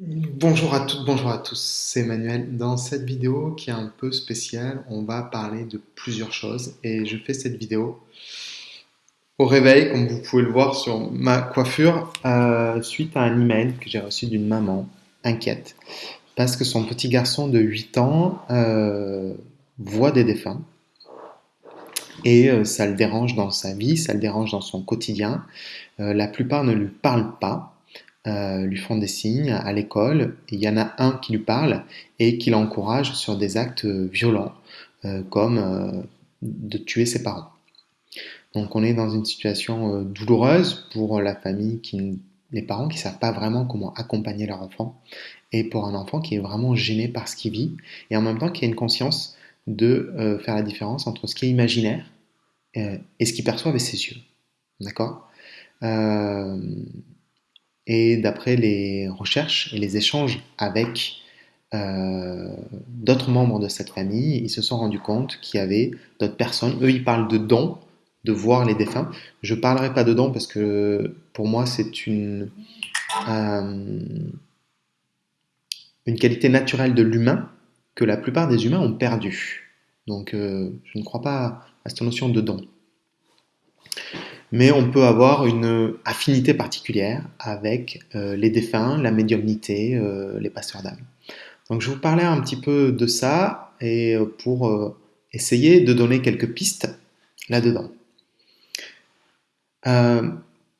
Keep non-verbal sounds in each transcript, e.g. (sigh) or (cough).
Bonjour à toutes, bonjour à tous, c'est Emmanuel. Dans cette vidéo qui est un peu spéciale, on va parler de plusieurs choses et je fais cette vidéo au réveil, comme vous pouvez le voir sur ma coiffure, euh, suite à un email que j'ai reçu d'une maman inquiète parce que son petit garçon de 8 ans euh, voit des défunts et euh, ça le dérange dans sa vie, ça le dérange dans son quotidien. la plupart ne lui parlent pas euh, lui font des signes à l'école. Il y en a un qui lui parle et qui l'encourage sur des actes violents, euh, comme euh, de tuer ses parents. Donc on est dans une situation douloureuse pour la famille, les parents qui ne savent pas vraiment comment accompagner leur enfant, et pour un enfant qui est vraiment gêné par ce qu'il vit, et en même temps qui a une conscience de faire la différence entre ce qui est imaginaire et ce qu'il perçoit avec ses yeux. D'accord? Et d'après les recherches et les échanges avec euh, d'autres membres de cette famille, ils se sont rendus compte qu'il y avait d'autres personnes. Eux, ils parlent de dons, de voir les défunts. Je ne parlerai pas de dons parce que pour moi, c'est une, euh, une qualité naturelle de l'humain que la plupart des humains ont perdu. Donc, euh, je ne crois pas à cette notion de don mais on peut avoir une affinité particulière avec euh, les défunts, la médiumnité, euh, les passeurs d'âme. Donc je vous parlais un petit peu de ça et euh, pour essayer de donner quelques pistes là-dedans.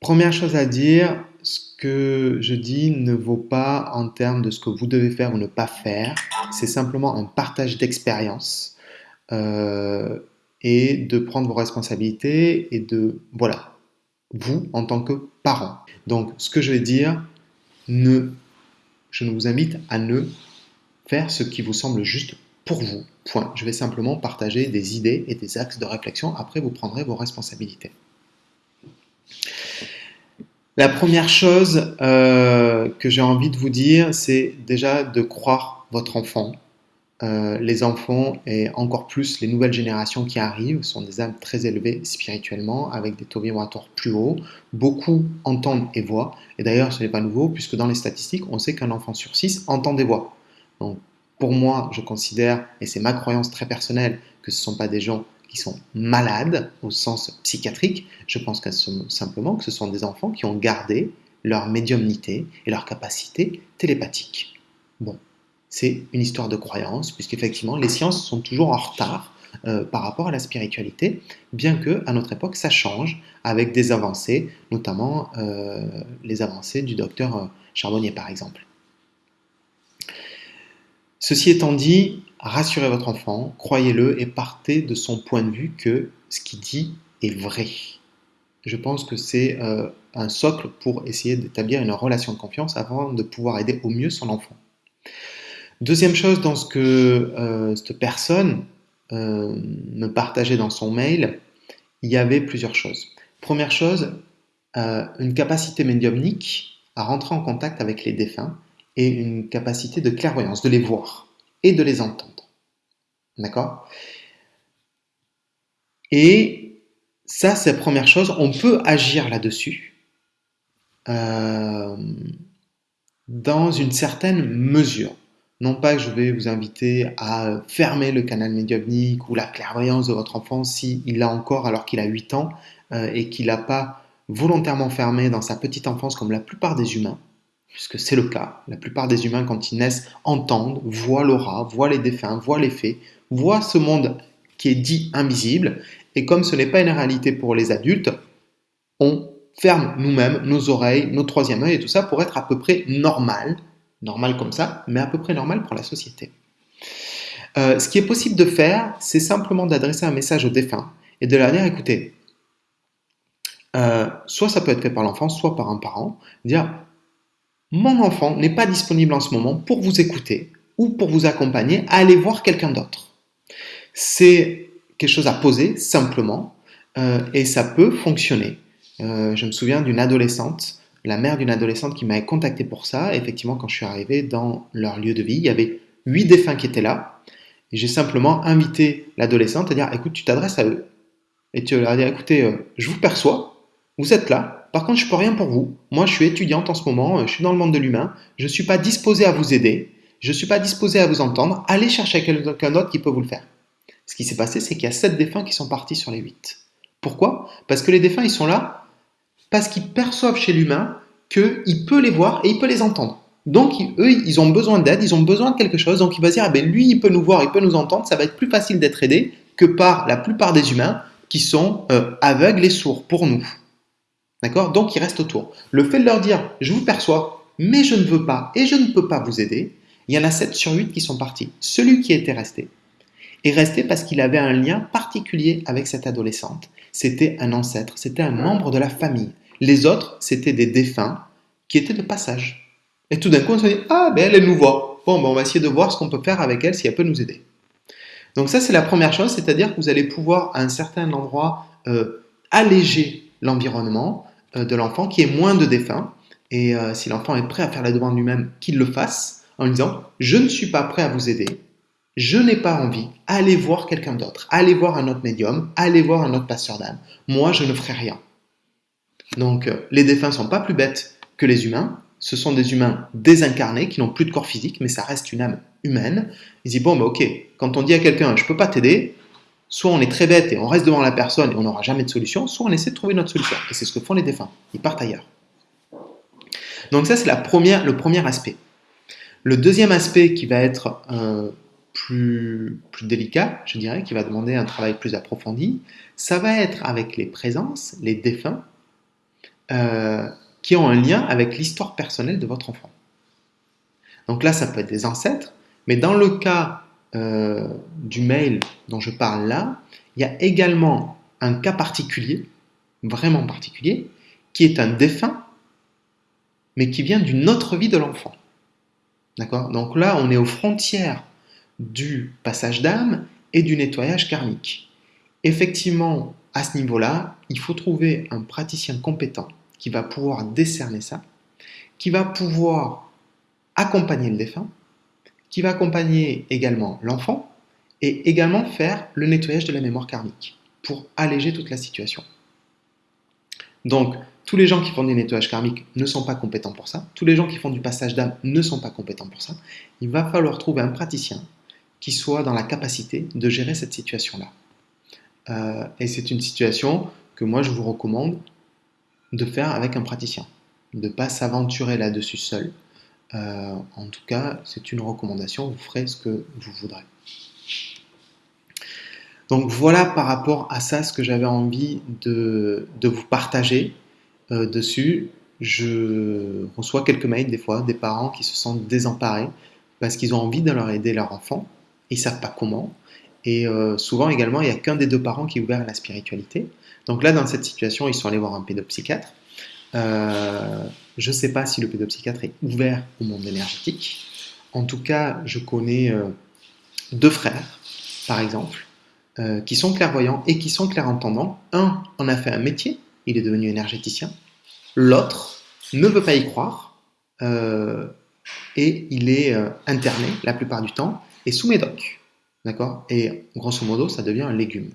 première chose à dire, ce que je dis ne vaut pas en termes de ce que vous devez faire ou ne pas faire, c'est simplement un partage d'expérience et de prendre vos responsabilités et de, voilà, vous en tant que parent. Donc, ce que je vais dire, ne, je vous invite à ne faire ce qui vous semble juste pour vous. Point. Je vais simplement partager des idées et des axes de réflexion. Après, vous prendrez vos responsabilités. La première chose euh, que j'ai envie de vous dire, c'est déjà de croire votre enfant, euh, les enfants et encore plus les nouvelles générations qui arrivent sont des âmes très élevées spirituellement, avec des taux vibratoires plus hauts. Beaucoup entendent et voient. Et d'ailleurs, ce n'est pas nouveau, puisque dans les statistiques, on sait qu'un enfant sur six entend des voix. Donc, pour moi, je considère, et c'est ma croyance très personnelle, que ce ne sont pas des gens qui sont malades au sens psychiatrique. Je pense que simplement que ce sont des enfants qui ont gardé leur médiumnité et leur capacité télépathique. Bon, c'est une histoire de croyance, puisqu'effectivement, les sciences sont toujours en retard euh, par rapport à la spiritualité, bien que à notre époque, ça change avec des avancées, notamment euh, les avancées du docteur euh, Charbonnier, par exemple. Ceci étant dit, rassurez votre enfant, croyez-le et partez de son point de vue que ce qu'il dit est vrai. Je pense que c'est un socle pour essayer d'établir une relation de confiance avant de pouvoir aider au mieux son enfant. Deuxième chose dans ce que euh, cette personne euh, me partageait dans son mail, il y avait plusieurs choses. Première chose, euh, une capacité médiumnique à rentrer en contact avec les défunts et une capacité de clairvoyance, de les voir et de les entendre. D'accord? Et ça, c'est la première chose. On peut agir là-dessus dans une certaine mesure. Non pas que je vais vous inviter à fermer le canal médiumnique ou la clairvoyance de votre enfant s'il l'a encore alors qu'il a 8 ans euh, et qu'il n'a pas volontairement fermé dans sa petite enfance comme la plupart des humains, puisque c'est le cas. La plupart des humains, quand ils naissent, entendent, voient l'aura, voient les défunts, voient les faits, voient ce monde qui est dit invisible. Et comme ce n'est pas une réalité pour les adultes, on ferme nous-mêmes nos oreilles, nos troisième œil et tout ça pour être à peu près normal normal comme ça, mais à peu près normal pour la société. Euh, ce qui est possible de faire, c'est simplement d'adresser un message au défunt et de leur dire, écoutez, euh, soit ça peut être fait par l'enfant, soit par un parent, dire, mon enfant n'est pas disponible en ce moment pour vous écouter ou pour vous accompagner, allez voir quelqu'un d'autre. C'est quelque chose à poser simplement euh, et ça peut fonctionner. je me souviens d'une adolescente la mère d'une adolescente qui m'avait contacté pour ça. effectivement, quand je suis arrivé dans leur lieu de vie, il y avait huit défunts qui étaient là. Et j'ai simplement invité l'adolescente à dire écoute, tu t'adresses à eux. Et tu leur dire écoutez, euh, je vous perçois, vous êtes là, par contre, je peux rien pour vous. Moi, je suis étudiante en ce moment, je suis dans le monde de l'humain, je ne suis pas disposé à vous aider, je ne suis pas disposé à vous entendre, allez chercher quelqu'un d'autre qui peut vous le faire. Ce qui s'est passé, c'est qu'il y a 7 défunts qui sont partis sur les 8. Pourquoi? Parce que les défunts, ils sont là parce qu'ils perçoivent chez l'humain qu'il peut les voir et il peut les entendre. Donc, eux, ils ont besoin d'aide, ils ont besoin de quelque chose. Donc, il va dire, ah ben, lui, il peut nous voir, il peut nous entendre. Ça va être plus facile d'être aidé que par la plupart des humains qui sont euh, aveugles et sourds pour nous. D'accord? Donc, ils restent autour. Le fait de leur dire, je vous perçois, mais je ne veux pas et je ne peux pas vous aider, il y en a 7 sur 8 qui sont partis. Celui qui était resté est resté parce qu'il avait un lien particulier avec cette adolescente. C'était un ancêtre, c'était un membre de la famille. Les autres, c'était des défunts qui étaient de passage. Et tout d'un coup, on se dit Ah, ben elle, nous voit. Bon, ben, on va essayer de voir ce qu'on peut faire avec elle, si elle peut nous aider. Donc, ça, c'est la première chose, c'est-à-dire que vous allez pouvoir, à un certain endroit, euh, alléger l'environnement euh, de l'enfant, qui est moins de défunts. Et euh, si l'enfant est prêt à faire la demande lui-même, qu'il le fasse, en lui disant Je ne suis pas prêt à vous aider, je n'ai pas envie, allez voir quelqu'un d'autre, allez voir un autre médium, allez voir un autre passeur d'âme. Moi, je ne ferai rien. Donc, les défunts sont pas plus bêtes que les humains, ce sont des humains désincarnés qui n'ont plus de corps physique, mais ça reste une âme humaine. Ils disent, bon, bah, ok, quand on dit à quelqu'un, je peux pas t'aider, soit on est très bête et on reste devant la personne et on n'aura jamais de solution, soit on essaie de trouver notre solution. Et c'est ce que font les défunts. Ils partent ailleurs. Donc ça, c'est la première, le premier aspect. Le deuxième aspect qui va être euh, plus, plus délicat, je dirais, qui va demander un travail plus approfondi, ça va être avec les présences, les défunts, euh, qui ont un lien avec l'histoire personnelle de votre enfant. Donc là, ça peut être des ancêtres, mais dans le cas euh, du mail dont je parle là, il y a également un cas particulier, vraiment particulier, qui est un défunt, mais qui vient d'une autre vie de l'enfant. D'accord? Donc là, on est aux frontières du passage d'âme et du nettoyage karmique. Effectivement, à ce niveau-là, il faut trouver un praticien compétent qui va pouvoir décerner ça, qui va pouvoir accompagner le défunt, qui va accompagner également l'enfant et également faire le nettoyage de la mémoire karmique pour alléger toute la situation. Donc, tous les gens qui font du nettoyage karmique ne sont pas compétents pour ça. Tous les gens qui font du passage d'âme ne sont pas compétents pour ça. Il va falloir trouver un praticien qui soit dans la capacité de gérer cette situation-là. Euh, et c'est une situation que moi je vous recommande de faire avec un praticien, de ne pas s'aventurer là-dessus seul. Euh, en tout cas, c'est une recommandation, vous ferez ce que vous voudrez. Donc voilà par rapport à ça ce que j'avais envie de, vous partager euh, dessus. Je reçois quelques mails des fois des parents qui se sentent désemparés parce qu'ils ont envie de leur aider leur enfant, ils ne savent pas comment. Et euh, souvent également, il n'y a qu'un des deux parents qui est ouvert à la spiritualité. Donc là, dans cette situation, ils sont allés voir un pédopsychiatre. Euh, je ne sais pas si le pédopsychiatre est ouvert au monde énergétique. En tout cas, je connais euh, deux frères, par exemple, qui sont clairvoyants et qui sont clairentendants. Un en a fait un métier, il est devenu énergéticien. L'autre ne veut pas y croire et il est interné la plupart du temps et sous médoc. D'accord? Et grosso modo, ça devient un légume.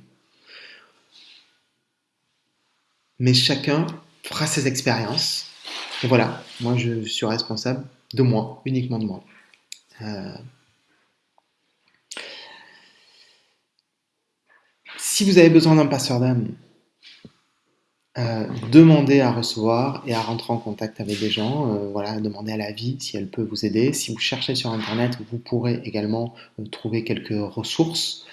mais chacun fera ses expériences. Et voilà, moi je suis responsable de moi, uniquement de moi. Euh, si vous avez besoin d'un passeur d'âme, euh, demandez à recevoir et à rentrer en contact avec des gens. Euh, voilà, demandez à la vie si elle peut vous aider. Si vous cherchez sur Internet, vous pourrez également trouver quelques ressources.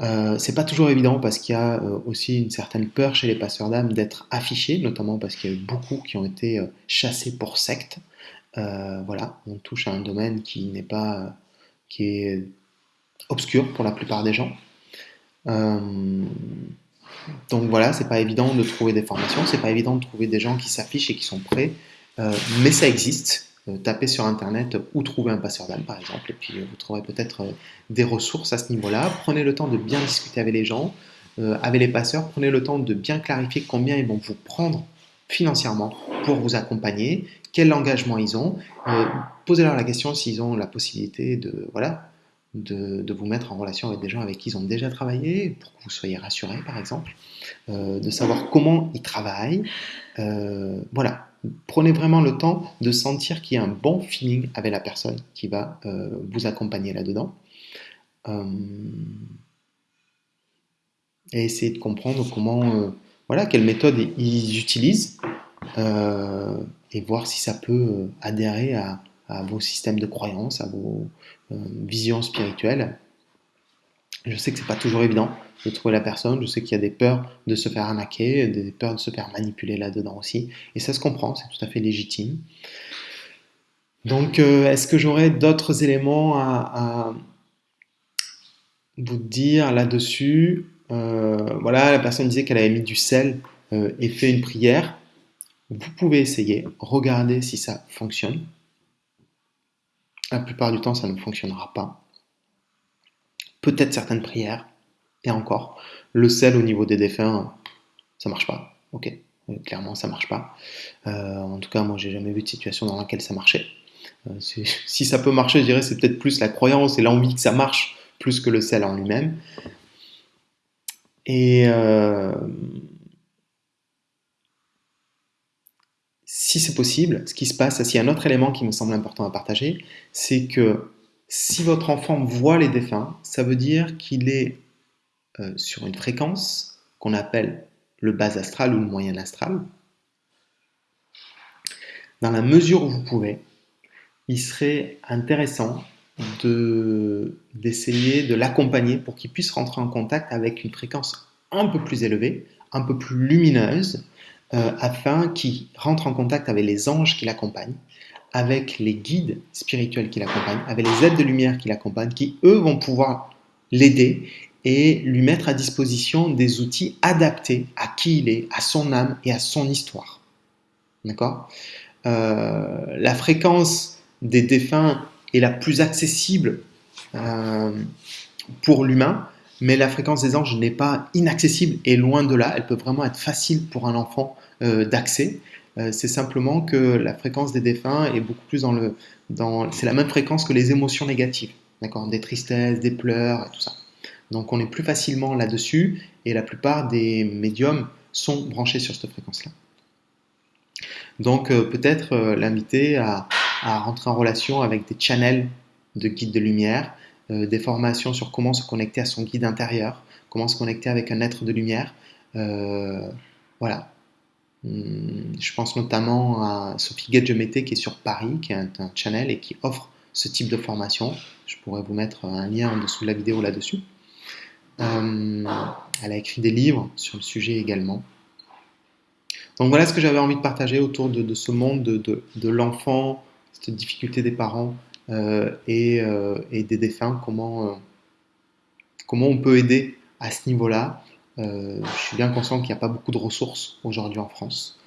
Euh, c'est pas toujours évident parce qu'il y a euh, aussi une certaine peur chez les passeurs d'âme d'être affichés, notamment parce qu'il y a eu beaucoup qui ont été euh, chassés pour secte. voilà, on touche à un domaine qui n'est pas, qui est obscur pour la plupart des gens. Donc voilà, c'est pas évident de trouver des formations, c'est pas évident de trouver des gens qui s'affichent et qui sont prêts, mais ça existe. Euh, tapez sur Internet où trouver un passeur d'âme, par exemple, et puis euh, vous trouverez peut-être euh, des ressources à ce niveau-là. Prenez le temps de bien discuter avec les gens, avec les passeurs, prenez le temps de bien clarifier combien ils vont vous prendre financièrement pour vous accompagner, quel engagement ils ont. Posez-leur la question s'ils ont la possibilité de, voilà, de, vous mettre en relation avec des gens avec qui ils ont déjà travaillé, pour que vous soyez rassuré par exemple, euh, de savoir comment ils travaillent. Euh, voilà, prenez vraiment le temps de sentir qu'il y a un bon feeling avec la personne qui va euh, vous accompagner là-dedans. et essayez de comprendre comment, voilà, quelle méthode ils utilisent et voir si ça peut adhérer à, à vos systèmes de croyances, à vos euh, visions spirituelles. Je sais que c'est pas toujours évident de trouver la personne, je sais qu'il y a des peurs de se faire arnaquer, des peurs de se faire manipuler là-dedans aussi, et ça se comprend, c'est tout à fait légitime. Donc, euh, est-ce que j'aurais d'autres éléments à, vous dire là-dessus? Euh, Voilà, la personne disait qu'elle avait mis du sel et fait une prière. Vous pouvez essayer, regarder si ça fonctionne. La plupart du temps, ça ne fonctionnera pas. Peut-être certaines prières, et encore. Le sel au niveau des défunts, ça marche pas. Ok, euh, clairement, ça marche pas. Euh, en tout cas, moi, j'ai jamais vu de situation dans laquelle ça marchait. Euh, (laughs) si ça peut marcher, je dirais, c'est peut-être plus la croyance et l'envie que ça marche, plus que le sel en lui-même. Et si c'est possible, ce qui se passe, s'il y a un autre élément qui me semble important à partager, c'est que si votre enfant voit les défunts, ça veut dire qu'il est euh, sur une fréquence qu'on appelle le bas astral ou le moyen astral. Dans la mesure où vous pouvez, il serait intéressant d'essayer de l'accompagner pour qu'il puisse rentrer en contact avec une fréquence un peu plus élevée, un peu plus lumineuse, euh, afin qu'il rentre en contact avec les anges qui l'accompagnent, avec les guides spirituels qui l'accompagnent, avec les aides de lumière qui l'accompagnent, qui eux vont pouvoir l'aider et lui mettre à disposition des outils adaptés à qui il est, à son âme et à son histoire. D'accord? Euh, La fréquence des défunts est la plus accessible euh, pour l'humain, mais la fréquence des anges n'est pas inaccessible et loin de là, elle peut vraiment être facile pour un enfant euh, d'accès. Euh, c'est simplement que la fréquence des défunts est beaucoup plus dans le... C'est la même fréquence que les émotions négatives, d'accord Des tristesses, des pleurs, et tout ça. Donc on est plus facilement là-dessus et la plupart des médiums sont branchés sur cette fréquence-là. Donc euh, peut-être l'inviter à, à, rentrer en relation avec des channels de guides de lumière, des formations sur comment se connecter à son guide intérieur, comment se connecter avec un être de lumière. voilà, Hum, je pense notamment à Sophie Gadjemete qui est sur Paris, qui est un, channel et qui offre ce type de formation. Je pourrais vous mettre un lien en dessous de la vidéo là-dessus. Hum, elle a écrit des livres sur le sujet également. Donc voilà ce que j'avais envie de partager autour de, ce monde de, l'enfant, cette difficulté des parents euh, euh, et, des défunts, comment, euh, comment on peut aider à ce niveau-là. Je suis bien conscient qu'il n'y a pas beaucoup de ressources aujourd'hui en France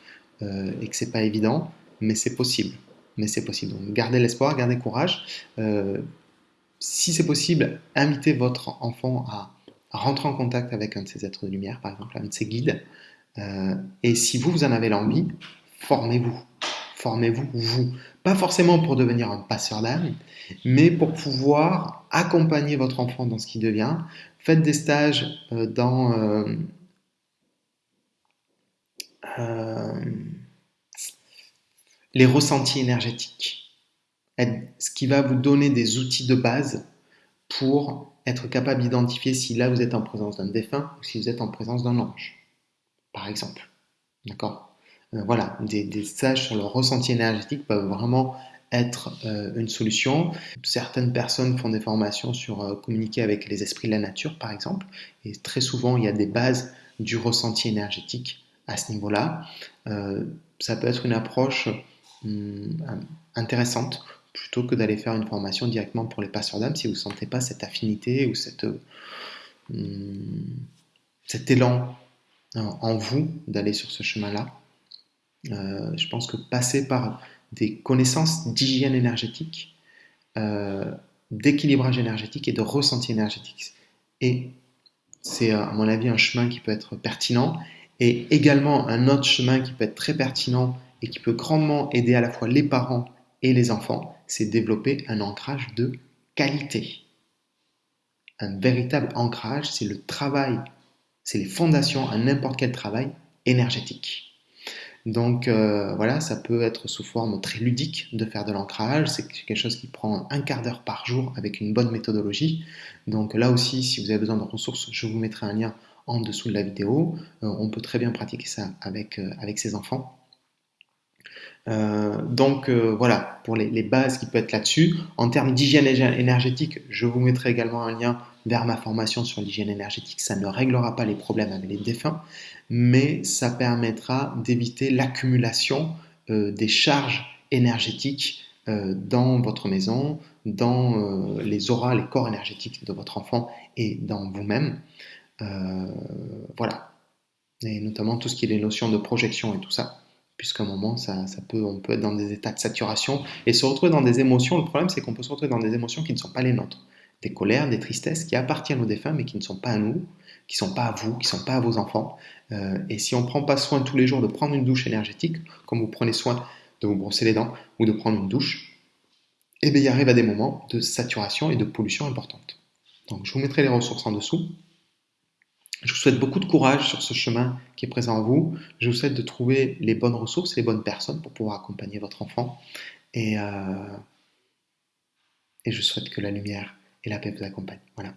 et que c'est pas évident, mais c'est possible. Mais c'est possible. Donc gardez l'espoir, gardez courage. Si c'est possible, invitez votre enfant à, rentrer en contact avec un de ces êtres de lumière, par exemple, un de ces guides. et si vous, vous en avez l'envie, formez-vous. Formez-vous, vous. Pas forcément pour devenir un passeur d'âme, mais pour pouvoir accompagner votre enfant dans ce qui devient, Faites des stages euh, dans euh, euh, les ressentis énergétiques, ce qui va vous donner des outils de base pour être capable d'identifier si là vous êtes en présence d'un défunt ou si vous êtes en présence d'un ange, par exemple. D'accord? Voilà, des, stages sur le ressenti énergétique peuvent vraiment être euh, une solution. Certaines personnes font des formations sur euh, communiquer avec les esprits de la nature, par exemple, et très souvent il y a des bases du ressenti énergétique à ce niveau-là. Euh, ça peut être une approche hum, intéressante plutôt que d'aller faire une formation directement pour les passeurs d'âme si vous ne sentez pas cette affinité ou hum, cet élan en vous d'aller sur ce chemin-là. Je pense que passer par des connaissances d'hygiène énergétique, euh, d'équilibrage énergétique et de ressenti énergétique. Et c'est à mon avis un chemin qui peut être pertinent et également un autre chemin qui peut être très pertinent et qui peut grandement aider à la fois les parents et les enfants, c'est développer un ancrage de qualité. un véritable ancrage, c'est le travail, c'est les fondations à n'importe quel travail énergétique. Donc euh, voilà, ça peut être sous forme très ludique de faire de l'ancrage. C'est quelque chose qui prend un quart d'heure par jour avec une bonne méthodologie. Donc là aussi, si vous avez besoin de ressources, je vous mettrai un lien en dessous de la vidéo. Euh, on peut très bien pratiquer ça avec, euh, ses enfants. donc voilà, pour les, les, bases qui peuvent être là-dessus. En termes d'hygiène énergétique, je vous mettrai également un lien vers ma formation sur l'hygiène énergétique. Ça ne réglera pas les problèmes avec les défunts, mais ça permettra d'éviter l'accumulation euh, des charges énergétiques euh, dans votre maison, dans euh, les auras, les corps énergétiques de votre enfant et dans vous-même. voilà. Et notamment tout ce qui est les notions de projection et tout ça puisqu'à un moment, ça, ça, peut, on peut être dans des états de saturation et se retrouver dans des émotions. Le problème, c'est qu'on peut se retrouver dans des émotions qui ne sont pas les nôtres des colères, des tristesses qui appartiennent aux défunts mais qui ne sont pas à nous, qui ne sont pas à vous, qui ne sont pas à vos enfants. Euh, et si on ne prend pas soin tous les jours de prendre une douche énergétique, comme vous prenez soin de vous brosser les dents ou de prendre une douche, eh bien, il arrive à des moments de saturation et de pollution importante. Donc je vous mettrai les ressources en dessous. Je vous souhaite beaucoup de courage sur ce chemin qui est présent en vous. Je vous souhaite de trouver les bonnes ressources, les bonnes personnes pour pouvoir accompagner votre enfant. Et, euh, et je souhaite que la lumière et la paix vous accompagne. Voilà.